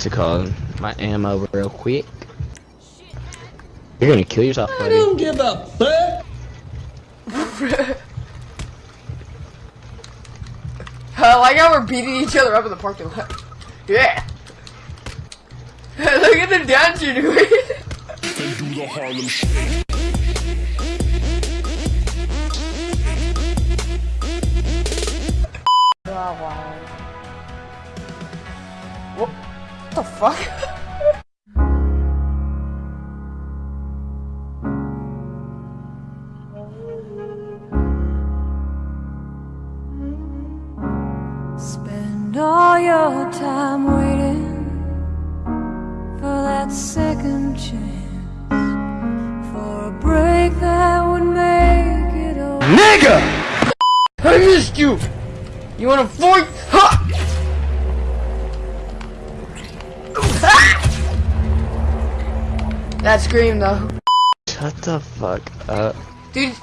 what's it called? My ammo real quick. You're gonna kill yourself, buddy. I don't give a fuck. I uh, like how we're beating each other up in the parking lot. Yeah. Look at the dance you're doing. Fuck? Spend all your time waiting for that second chance, for a break that would make it over. Nigga! I missed you! You wanna fight? That scream though. Shut the fuck up. Dude.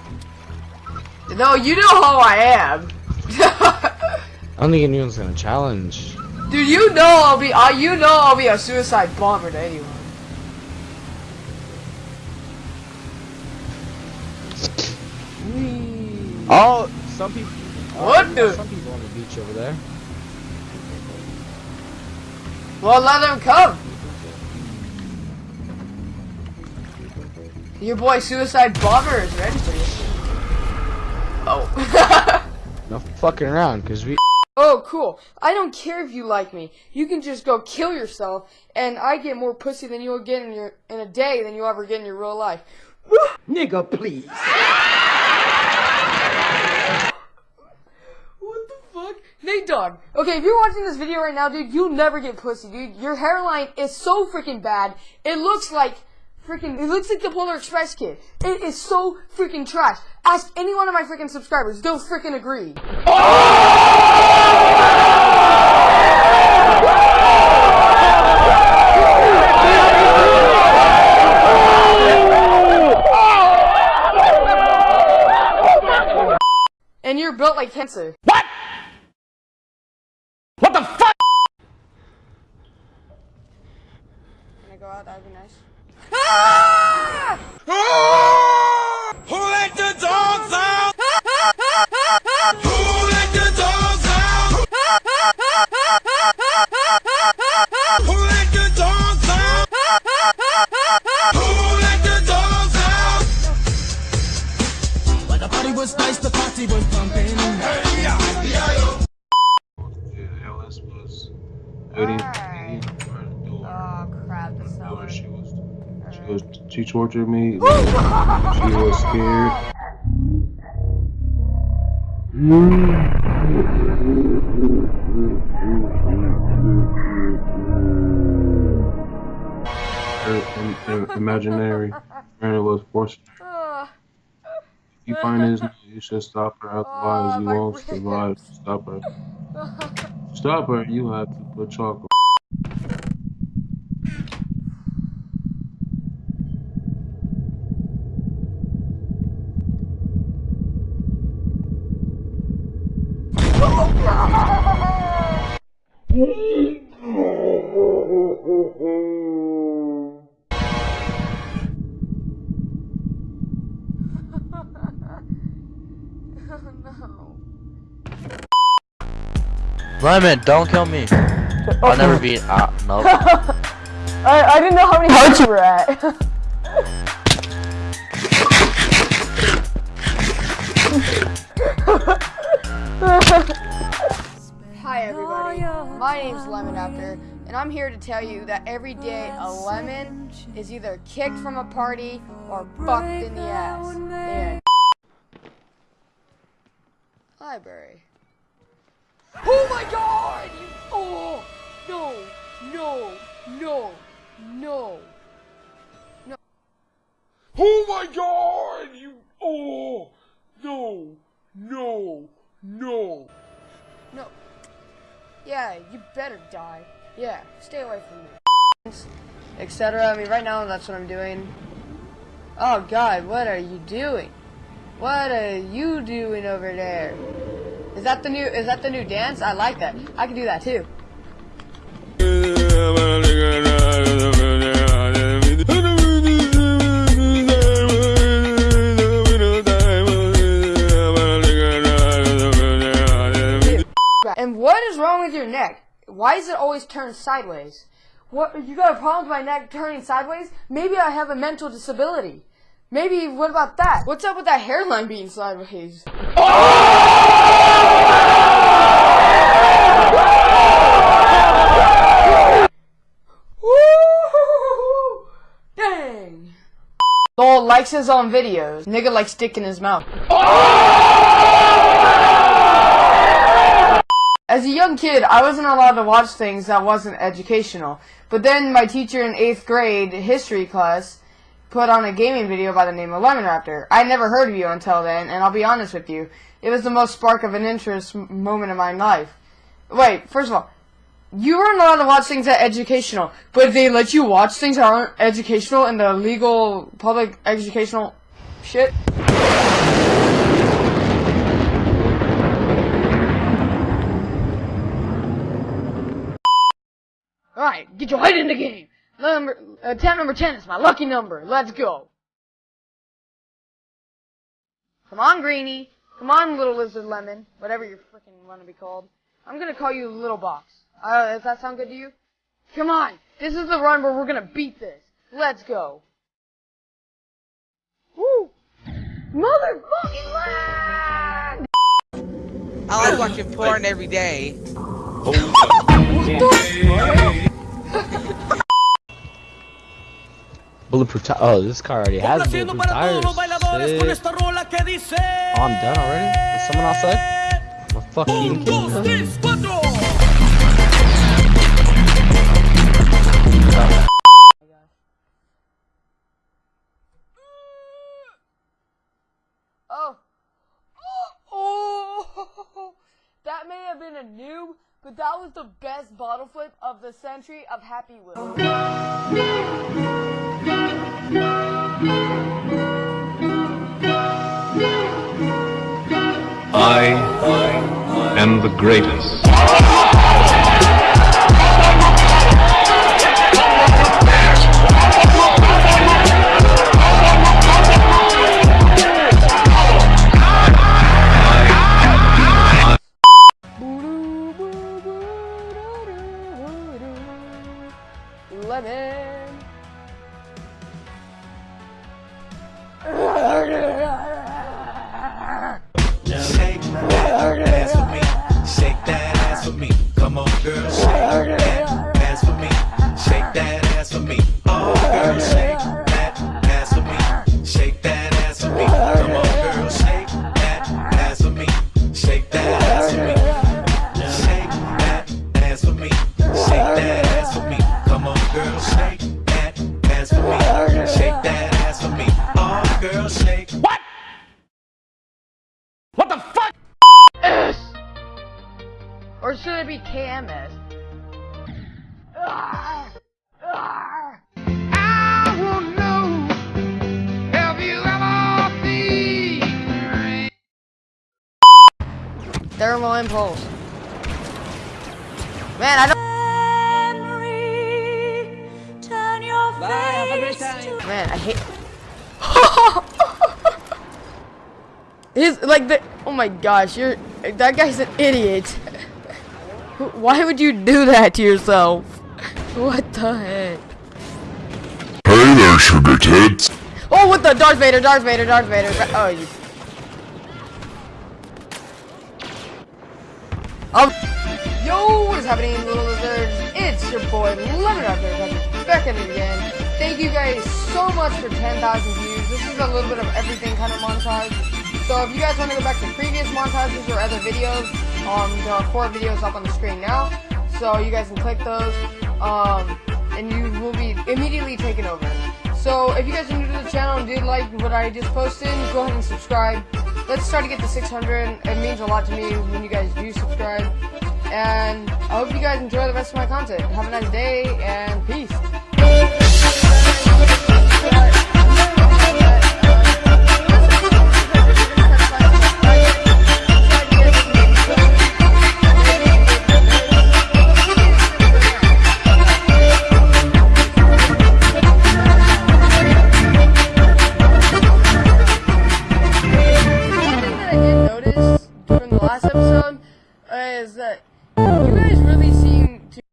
No, you know how I am. I don't think anyone's gonna challenge. Dude, you know I'll be, uh, you know I'll be a suicide bomber to anyone. Whee. Oh, some people. What the- Some people on the beach over there. Well, let them come. Your boy Suicide Bomber is ready for you. Oh. No fucking around, cause we. oh, cool. I don't care if you like me. You can just go kill yourself, and I get more pussy than you'll get in your in a day than you'll ever get in your real life. Nigga, please. What the fuck? Nate Dog. Okay, if you're watching this video right now, dude, you'll never get pussy, dude. Your hairline is so freaking bad. It looks like freaking. It looks like the Polar Express kid. It is so freaking trash. Ask any one of my freaking subscribers. They'll freaking agree. And you're built like cancer. What? What the fuck? Can I go out? That'd be nice. Ah! Who let the dogs out? Who let the dogs out? Who let the dogs out? Who let the dogs out? Like the party was nice, the party was pumping. Hey, yeah, yeah, yo. Yeah, Alice was waiting Alright. the door. Oh crap! The door. cellar. She was, she tortured me. she was scared. Her im- im- imaginary friend was forced. If you find his, you should stop her. Otherwise, you won't survive. Stop her. Stop her. You have to put chalk. Lemon, don't kill me. I'll never be. Ah, no. I I didn't know how many hearts you were at. Hi everybody, my name's Lemon Raptor, and I'm here to tell you that every day a lemon is either kicked from a party or fucked in the ass. The. Library. Oh my god! Oh! No! No! No! No! Oh my god! You. Oh! No! No! No! No. Yeah, you better die. Yeah, stay away from me. Etc. I mean, right now that's what I'm doing. Oh God, what are you doing? What are you doing over there? Is that the new? Is that the new dance? I like that. I can do that too. What is wrong with your neck? Why is it always turned sideways? What you got a problem with my neck turning sideways? Maybe I have a mental disability. Maybe what about that? What's up with that hairline being sideways? Woo! Dang. Lol likes his own videos. Nigga likes dick in his mouth. As a young kid, I wasn't allowed to watch things that wasn't educational. But then my teacher in 8th grade history class put on a gaming video by the name of Lemon Raptor. I never heard of you until then, and I'll be honest with you, it was the most spark of an interest moment of my life. Wait, first of all, you weren't allowed to watch things that educational, but they let you watch things that aren't educational in the legal public educational shit? Alright, get your head in the game. Number, uh, tab number 10 is my lucky number. Let's go. Come on, Greenie. Come on, little lizard lemon. Whatever you freaking want to be called. I'm gonna call you Little Box. Uh, does that sound good to you? Come on. This is the run where we're gonna beat this. Let's go. Woo! Motherfucking lag! I like watching porn every day. Bulletproof tires. Oh, this car already has bulletproof tires. Oh, I'm done already? Is someone outside? I'm a fucking kid. The century of Happy Wheel. I am the greatest. Should it be KMS? I won't know if you ever see. Thermal impulse. Man, I don't. Memory, turn your face to Man, I hate. His like the. Oh my gosh, you're that guy's an idiot. Why would you do that to yourself? What the heck? Hey there, sugar tits. Oh, what the Darth Vader, Darth Vader, Darth Vader. Oh, you. Um. Yo, what is happening, little lizards? It's your boy Lemon Raptor back at it again. Thank you guys so much for 10,000 views. This is a little bit of everything kind of montage. So if you guys want to go back to previous montages or other videos, um, there are four videos up on the screen now. So you guys can click those, um, and you will be immediately taken over. So if you guys are new to the channel and did like what I just posted, go ahead and subscribe. Let's try to get to 600. It means a lot to me when you guys do subscribe. And I hope you guys enjoy the rest of my content. Have a nice day and peace.